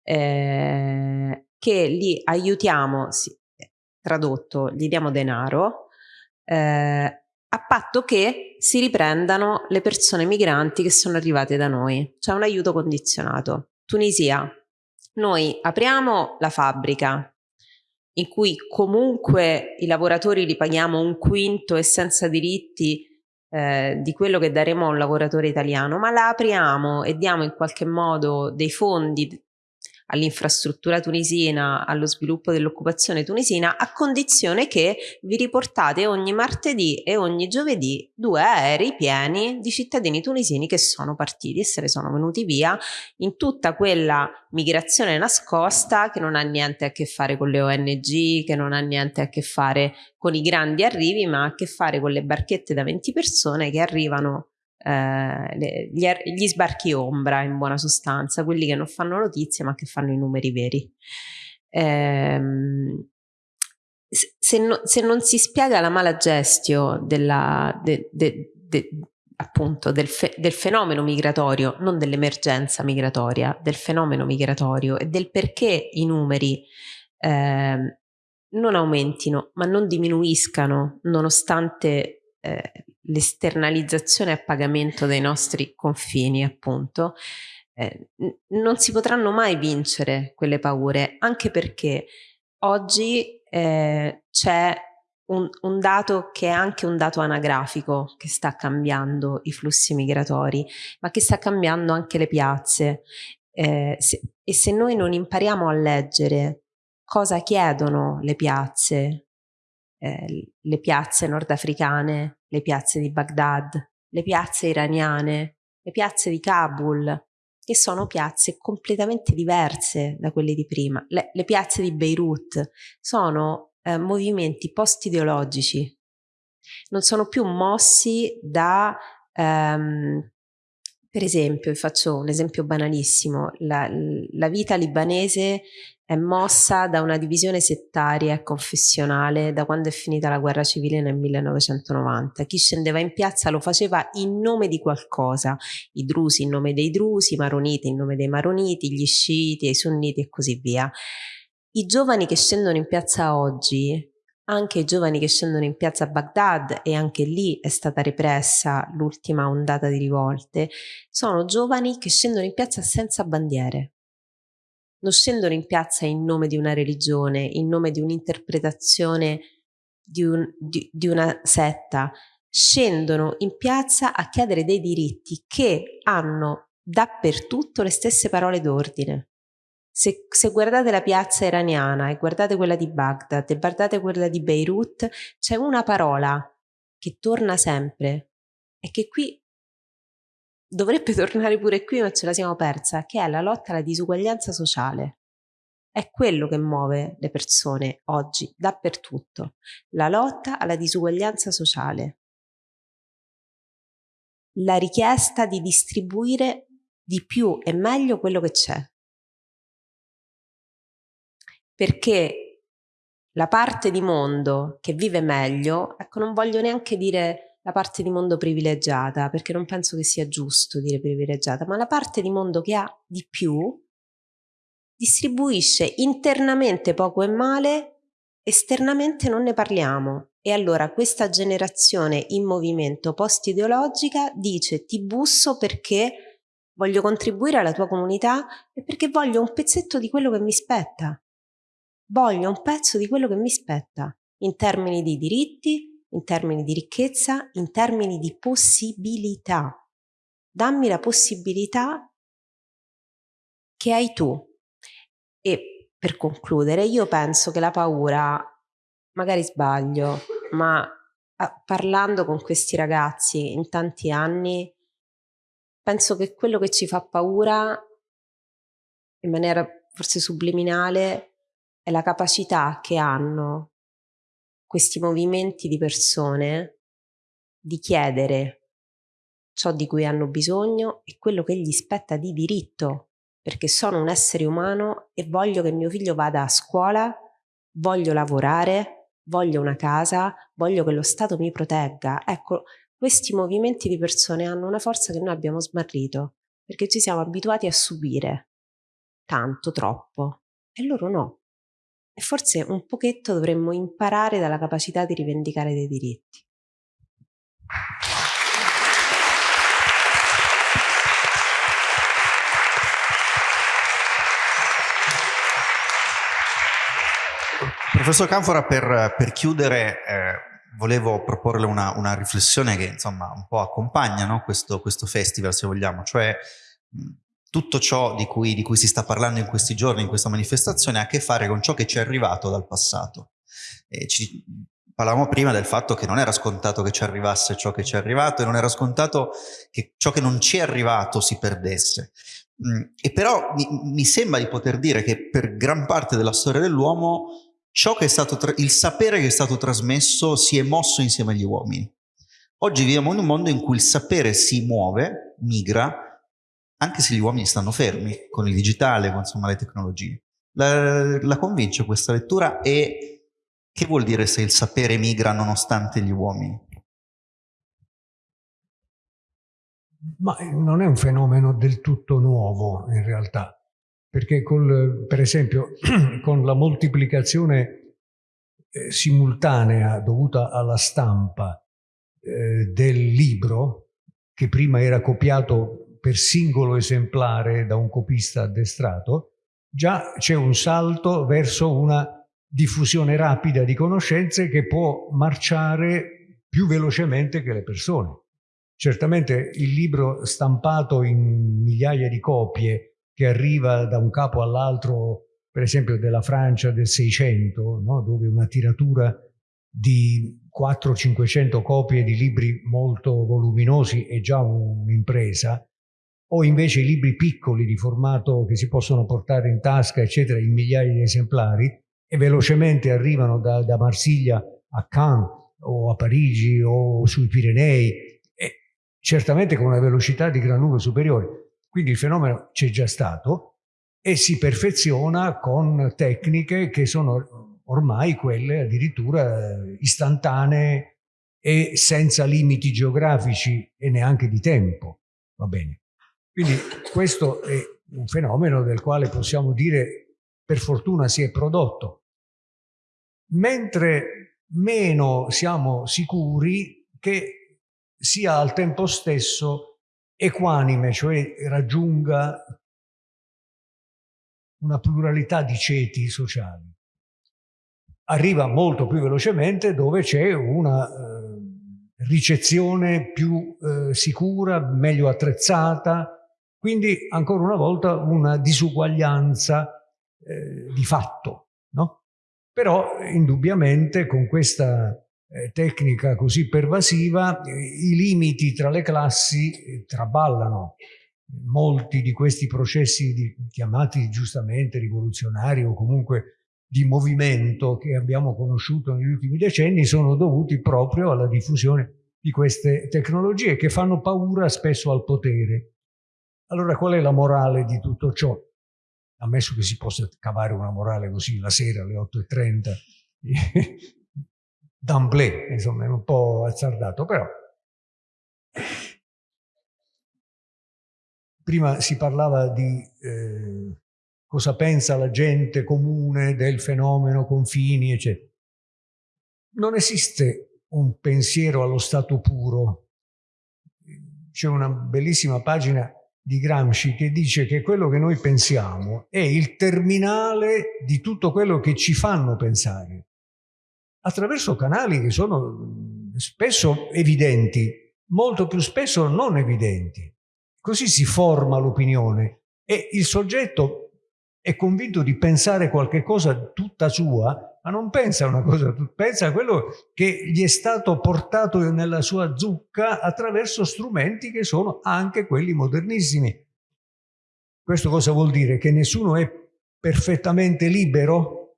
eh, che li aiutiamo, sì, tradotto, gli diamo denaro, eh, a patto che si riprendano le persone migranti che sono arrivate da noi, cioè un aiuto condizionato. Tunisia, noi apriamo la fabbrica in cui comunque i lavoratori li paghiamo un quinto e senza diritti eh, di quello che daremo a un lavoratore italiano, ma la apriamo e diamo in qualche modo dei fondi all'infrastruttura tunisina, allo sviluppo dell'occupazione tunisina, a condizione che vi riportate ogni martedì e ogni giovedì due aerei pieni di cittadini tunisini che sono partiti e se ne sono venuti via in tutta quella migrazione nascosta che non ha niente a che fare con le ONG, che non ha niente a che fare con i grandi arrivi, ma ha a che fare con le barchette da 20 persone che arrivano eh, gli, er-, gli, sbarchi ombra in buona sostanza, quelli che non fanno notizie ma che fanno i numeri veri. Eh, se, no, se, non si spiega la mala gestio della, de, de, de, appunto del, fe, del, fenomeno migratorio, non dell'emergenza migratoria, del fenomeno migratorio e del perché i numeri eh, non aumentino ma non diminuiscano nonostante eh, l'esternalizzazione a pagamento dei nostri confini, appunto, eh, non si potranno mai vincere quelle paure, anche perché oggi eh, c'è un, un, dato che è anche un dato anagrafico che sta cambiando i flussi migratori, ma che sta cambiando anche le piazze. Eh, se, e se noi non impariamo a leggere cosa chiedono le piazze, eh, le piazze nordafricane, le piazze di Baghdad, le piazze iraniane, le piazze di Kabul, che sono piazze completamente diverse da quelle di prima. Le, le piazze di Beirut sono eh, movimenti post-ideologici, non sono più mossi da, ehm, per esempio, vi faccio un esempio banalissimo, la, la vita libanese è mossa da una divisione settaria e confessionale da quando è finita la guerra civile nel 1990. Chi scendeva in piazza lo faceva in nome di qualcosa, i drusi in nome dei drusi, i maroniti in nome dei maroniti, gli sciiti, i sunniti e così via. I giovani che scendono in piazza oggi, anche i giovani che scendono in piazza a Baghdad, e anche lì è stata repressa l'ultima ondata di rivolte, sono giovani che scendono in piazza senza bandiere non scendono in piazza in nome di una religione, in nome di un'interpretazione di, un, di, di una setta, scendono in piazza a chiedere dei diritti che hanno dappertutto le stesse parole d'ordine. Se, se, guardate la piazza iraniana e guardate quella di Baghdad e guardate quella di Beirut, c'è una parola che torna sempre e che qui dovrebbe tornare pure qui, ma ce la siamo persa, che è la lotta alla disuguaglianza sociale. È quello che muove le persone oggi, dappertutto. La lotta alla disuguaglianza sociale. La richiesta di distribuire di più e meglio quello che c'è. Perché la parte di mondo che vive meglio, ecco, non voglio neanche dire la parte di mondo privilegiata, perché non penso che sia giusto dire privilegiata, ma la parte di mondo che ha di più distribuisce internamente poco e male, esternamente non ne parliamo. E allora questa generazione in movimento post-ideologica dice ti busso perché voglio contribuire alla tua comunità e perché voglio un pezzetto di quello che mi spetta. Voglio un pezzo di quello che mi spetta, in termini di diritti, in termini di ricchezza, in termini di possibilità. Dammi la possibilità che hai tu. E per concludere, io penso che la paura, magari sbaglio, ma parlando con questi ragazzi in tanti anni, penso che quello che ci fa paura, in maniera forse subliminale, è la capacità che hanno questi movimenti di persone di chiedere ciò di cui hanno bisogno e quello che gli spetta di diritto, perché sono un essere umano e voglio che mio figlio vada a scuola, voglio lavorare, voglio una casa, voglio che lo Stato mi protegga. Ecco, questi movimenti di persone hanno una forza che noi abbiamo smarrito, perché ci siamo abituati a subire tanto, troppo, e loro no. E forse un pochetto dovremmo imparare dalla capacità di rivendicare dei diritti. Professor Canfora, per, per chiudere, eh, volevo proporle una, una, riflessione che insomma un po' accompagna no? questo, questo, festival, se vogliamo, cioè tutto ciò di cui, di cui, si sta parlando in questi giorni, in questa manifestazione, ha a che fare con ciò che ci è arrivato dal passato. Ci, parlavamo prima del fatto che non era scontato che ci arrivasse ciò che ci è arrivato e non era scontato che ciò che non ci è arrivato si perdesse. E però mi, mi sembra di poter dire che per gran parte della storia dell'uomo ciò che è stato il sapere che è stato trasmesso si è mosso insieme agli uomini. Oggi viviamo in un mondo in cui il sapere si muove, migra, anche se gli uomini stanno fermi con il digitale, con insomma, le tecnologie. La, la convince questa lettura e che vuol dire se il sapere migra nonostante gli uomini? Ma non è un fenomeno del tutto nuovo in realtà perché col, per esempio con la moltiplicazione eh, simultanea dovuta alla stampa eh, del libro, che prima era copiato per singolo esemplare da un copista addestrato, già c'è un salto verso una diffusione rapida di conoscenze che può marciare più velocemente che le persone. Certamente il libro stampato in migliaia di copie che arriva da un capo all'altro, per esempio della Francia del 600, no? dove una tiratura di 400-500 copie di libri molto voluminosi è già un'impresa, o invece i libri piccoli di formato che si possono portare in tasca, eccetera, in migliaia di esemplari, e velocemente arrivano da, da Marsiglia a Cannes o a Parigi o sui Pirenei, e certamente con una velocità di gran lunga superiore. Quindi il fenomeno c'è già stato e si perfeziona con tecniche che sono ormai quelle addirittura istantanee e senza limiti geografici e neanche di tempo. Va bene. Quindi questo è un fenomeno del quale possiamo dire per fortuna si è prodotto. Mentre meno siamo sicuri che sia al tempo stesso equanime, cioè raggiunga una pluralità di ceti sociali. Arriva molto più velocemente dove c'è una eh, ricezione più eh, sicura, meglio attrezzata, quindi ancora una volta una disuguaglianza eh, di fatto. No? Però indubbiamente con questa eh, tecnica così pervasiva, i limiti tra le classi eh, traballano. Molti di questi processi di, chiamati giustamente rivoluzionari o comunque di movimento che abbiamo conosciuto negli ultimi decenni sono dovuti proprio alla diffusione di queste tecnologie che fanno paura spesso al potere. Allora qual è la morale di tutto ciò? Ammesso che si possa cavare una morale così la sera alle 8.30 d'amblè, insomma, è un po' azzardato, però prima si parlava di eh, cosa pensa la gente comune del fenomeno, confini, eccetera. Non esiste un pensiero allo stato puro. C'è una bellissima pagina di Gramsci che dice che quello che noi pensiamo è il terminale di tutto quello che ci fanno pensare, attraverso canali che sono spesso evidenti, molto più spesso non evidenti. Così si forma l'opinione e il soggetto è convinto di pensare qualche cosa tutta sua, ma non pensa a una cosa, pensa a quello che gli è stato portato nella sua zucca attraverso strumenti che sono anche quelli modernissimi. Questo cosa vuol dire? Che nessuno è perfettamente libero?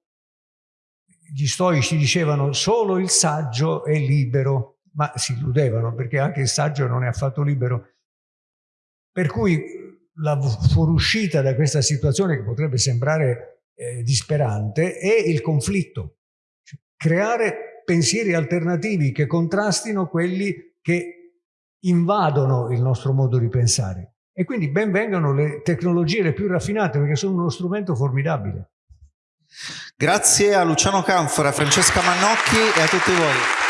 Gli stoici dicevano solo il saggio è libero, ma si illudevano perché anche il saggio non è affatto libero. Per cui la fuoriuscita da questa situazione che potrebbe sembrare eh, disperante è il conflitto. Cioè, creare pensieri alternativi che contrastino quelli che invadono il nostro modo di pensare. E quindi ben vengano le tecnologie le più raffinate perché sono uno strumento formidabile. Grazie a Luciano Canfora, Francesca Mannocchi e a tutti voi.